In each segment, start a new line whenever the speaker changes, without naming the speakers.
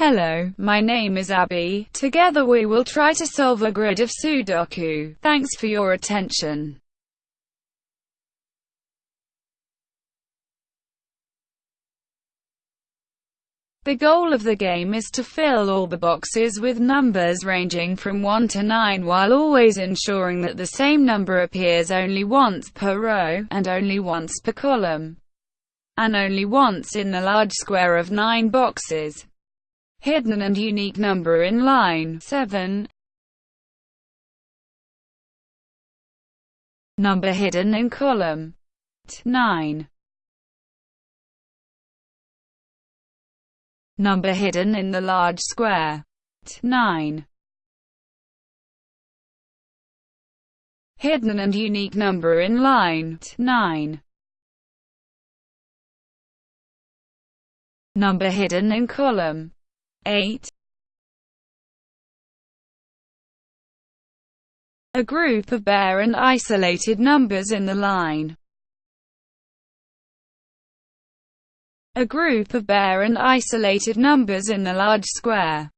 Hello, my name is Abby. Together we will try to solve a grid of Sudoku. Thanks for your attention. The goal of the game is to fill all the boxes with numbers ranging from 1 to 9 while always ensuring that the same number appears only once per row, and only once per column, and only once in the large square of 9 boxes. Hidden and unique number in line 7. Number hidden in column 9. Number hidden in the large square. 9. Hidden and unique number in line. 9. Number hidden in column. 8. A group of bare and isolated numbers in the line. a group of bare and isolated numbers in the large square.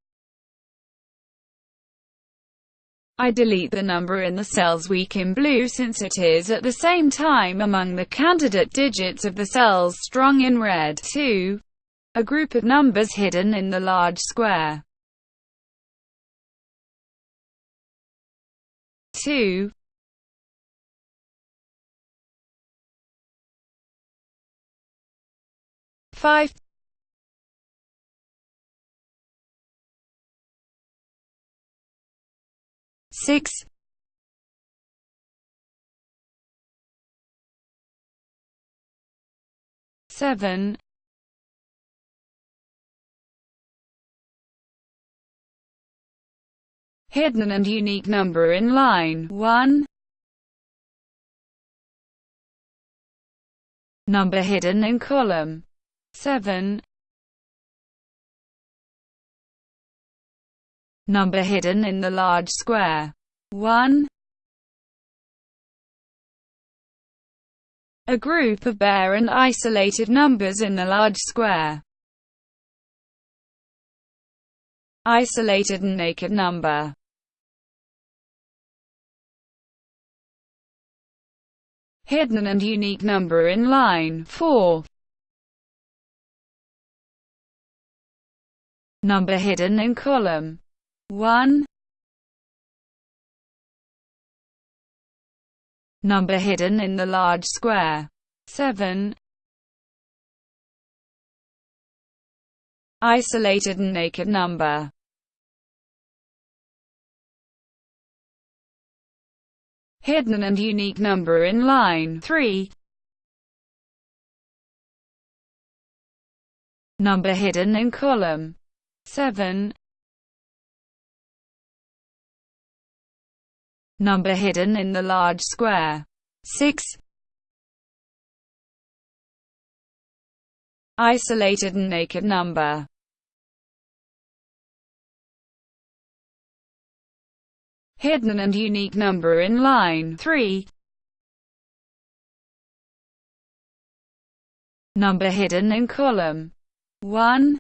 I delete the number in the cells weak in blue since it is at the same time among the candidate digits of the cells strong in red. 2. A group of numbers hidden in the large square. 2. five six seven hidden and unique number in line 1 number hidden in column 7 Number hidden in the large square. 1 A group of bare and isolated numbers in the large square. Isolated and naked number. Hidden and unique number in line 4. Number hidden in column 1 Number hidden in the large square 7 Isolated and naked number Hidden and unique number in line 3 Number hidden in column 7 Number hidden in the large square. 6 Isolated and naked number. Hidden and unique number in line 3 Number hidden in column 1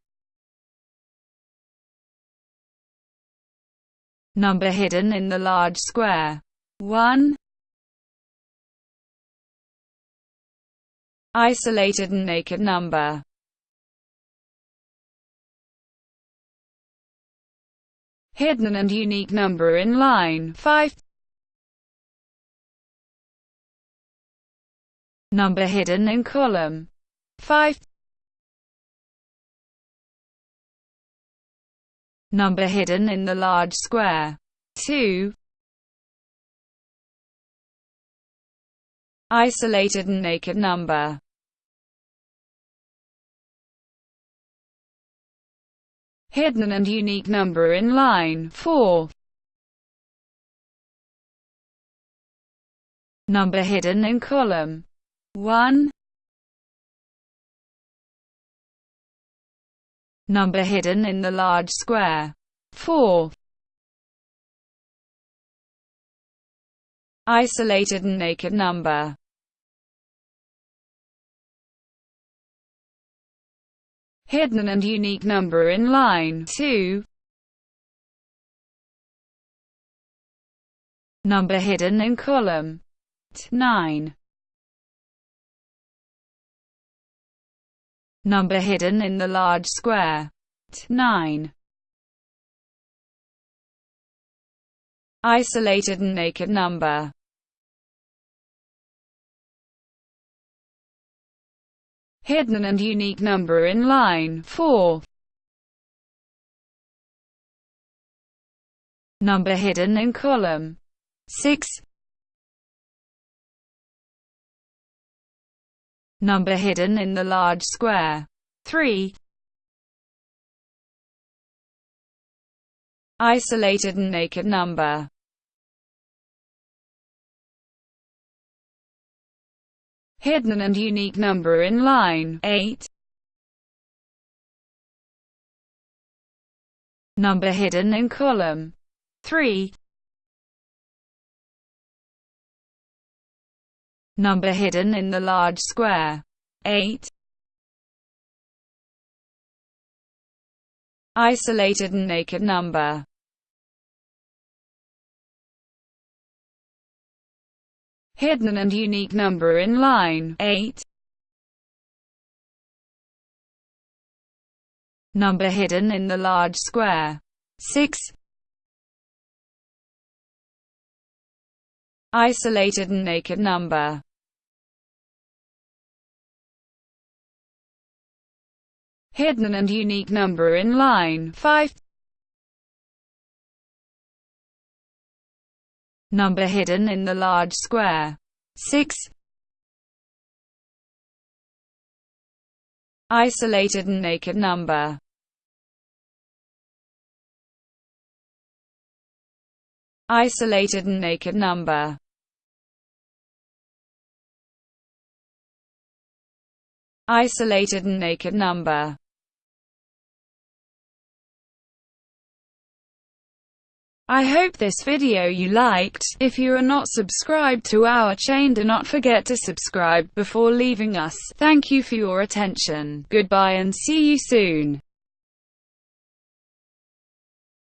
Number hidden in the large square. 1. Isolated and naked number. Hidden and unique number in line 5. Number hidden in column 5. Number hidden in the large square. 2. Isolated and naked number. Hidden and unique number in line 4. Number hidden in column 1. Number hidden in the large square. 4. Isolated and naked number. Hidden and unique number in line. 2, number hidden in column. 9, number hidden in the large square. 9, isolated and naked number hidden and unique number in line 4. Number hidden in column 6. Number hidden in the large square 3. Isolated and naked number hidden and unique number in line 8. Number hidden in column 3. Number hidden in the large square 8. Isolated and naked number hidden and unique number in line 8. Number hidden in the large square 6. Isolated and naked number hidden and unique number in line 5. Number hidden in the large square. 6. Isolated and naked number Isolated and naked number Isolated and naked number I hope this video you liked. If you are not subscribed to our chain do not forget to subscribe before leaving us. Thank you for your attention. Goodbye and see you soon.